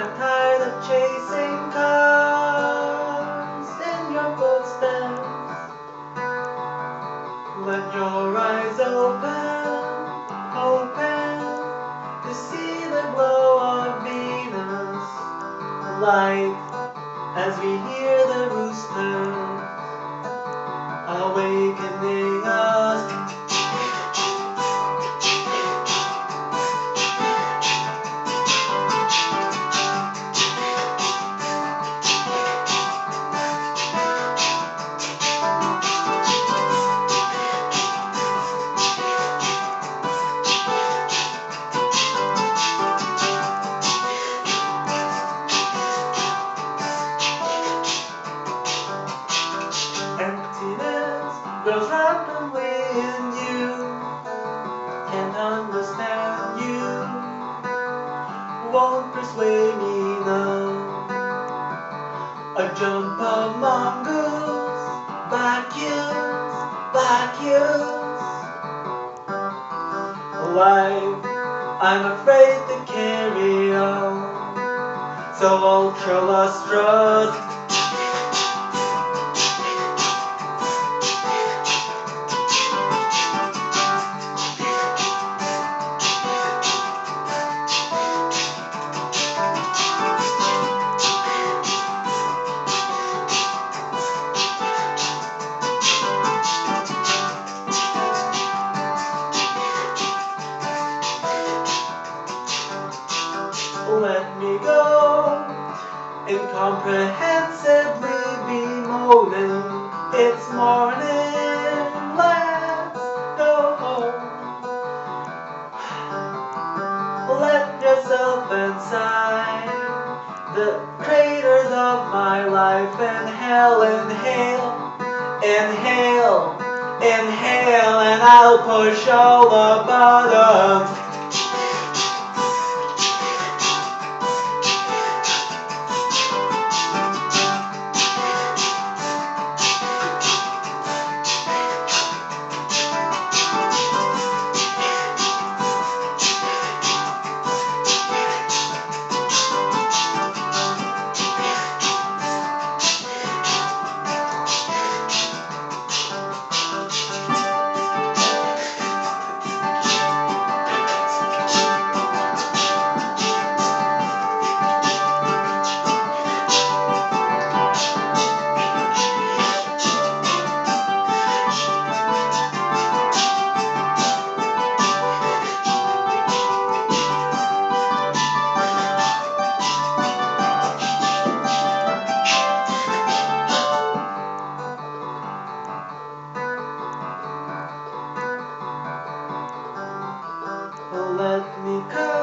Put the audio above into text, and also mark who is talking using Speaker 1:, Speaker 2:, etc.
Speaker 1: I'm tired of chasing cars in your footsteps. Let your eyes open, open to see the glow of Venus light as we hear the roosters awakening grows rapidly in you. Can't understand you. Won't persuade me now. A jump of mongoose, vacuums, vacuums. Life, I'm afraid to carry on. So ultra lustrous. Let me go. Incomprehensibly bemoaning. It's morning, let's go home. Let yourself inside The craters of my life. Inhale, inhale, inhale, inhale And I'll push all the buttons me.